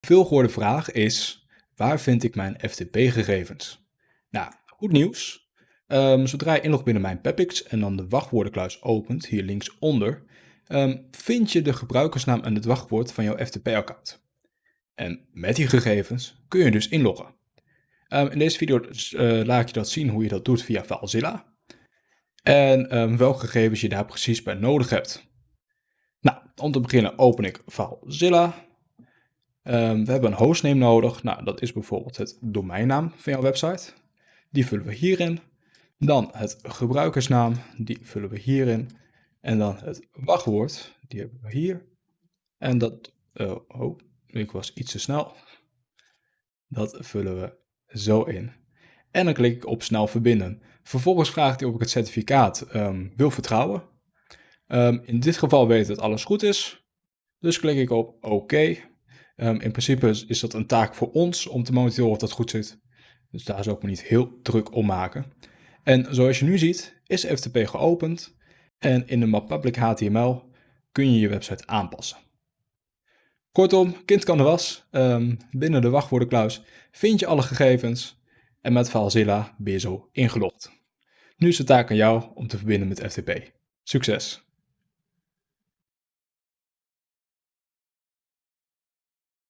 veelgehoorde vraag is, waar vind ik mijn FTP-gegevens? Nou, goed nieuws. Ehm, zodra je inlogt binnen mijn Pepix en dan de wachtwoordenkluis opent, hier linksonder, um, vind je de gebruikersnaam en het wachtwoord van jouw FTP-account. En met die gegevens kun je dus inloggen. Um, in deze video uh, laat ik je dat zien hoe je dat doet via FileZilla. En welke gegevens je daar precies bij nodig hebt. Nou, om te beginnen open ik FileZilla. Um, we hebben een hostname nodig. Nou, dat is bijvoorbeeld het domeinnaam van jouw website. Die vullen we hierin. Dan het gebruikersnaam, die vullen we hierin. En dan het wachtwoord, die hebben we hier. En dat, uh, oh, ik was iets te snel. Dat vullen we zo in. En dan klik ik op snel verbinden. Vervolgens vraagt hij of ik het certificaat um, wil vertrouwen. Um, in dit geval weet dat alles goed is. Dus klik ik op oké. Um, in principe is dat een taak voor ons om te monitoren of dat goed zit. Dus daar zou ik me niet heel druk om maken. En zoals je nu ziet, is FTP geopend en in de map Public HTML kun je je website aanpassen. Kortom, kind kan de was. Um, binnen de wachtwoordenkluis vind je alle gegevens en met FileZilla ben je zo ingelogd. Nu is de taak aan jou om te verbinden met FTP. Succes!